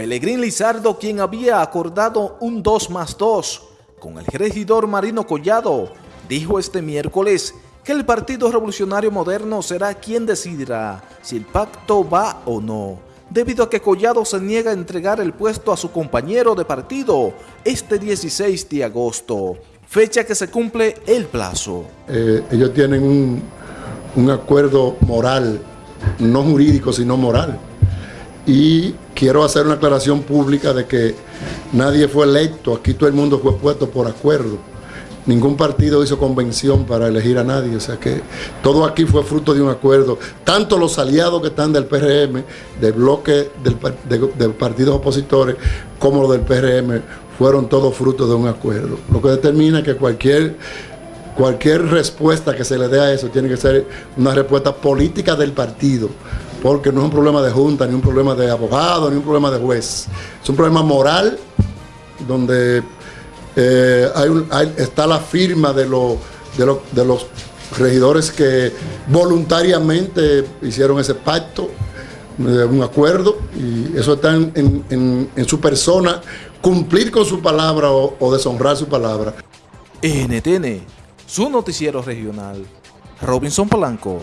Pelegrín Lizardo, quien había acordado un 2 más 2 con el regidor Marino Collado, dijo este miércoles que el Partido Revolucionario Moderno será quien decidirá si el pacto va o no, debido a que Collado se niega a entregar el puesto a su compañero de partido este 16 de agosto, fecha que se cumple el plazo. Eh, ellos tienen un, un acuerdo moral, no jurídico, sino moral. Y quiero hacer una aclaración pública de que nadie fue electo, aquí todo el mundo fue puesto por acuerdo. Ningún partido hizo convención para elegir a nadie, o sea que todo aquí fue fruto de un acuerdo. Tanto los aliados que están del PRM, del bloque de partidos opositores, como los del PRM, fueron todos fruto de un acuerdo. Lo que determina que cualquier cualquier respuesta que se le dé a eso tiene que ser una respuesta política del partido, porque no es un problema de junta, ni un problema de abogado, ni un problema de juez. Es un problema moral donde eh, está la firma de, lo, de, lo, de, los regidores que voluntariamente hicieron ese pacto, eh, un acuerdo, y eso está en, su persona, cumplir con su palabra o, o deshonrar su palabra. NTN, su noticiero regional, Robinson Polanco.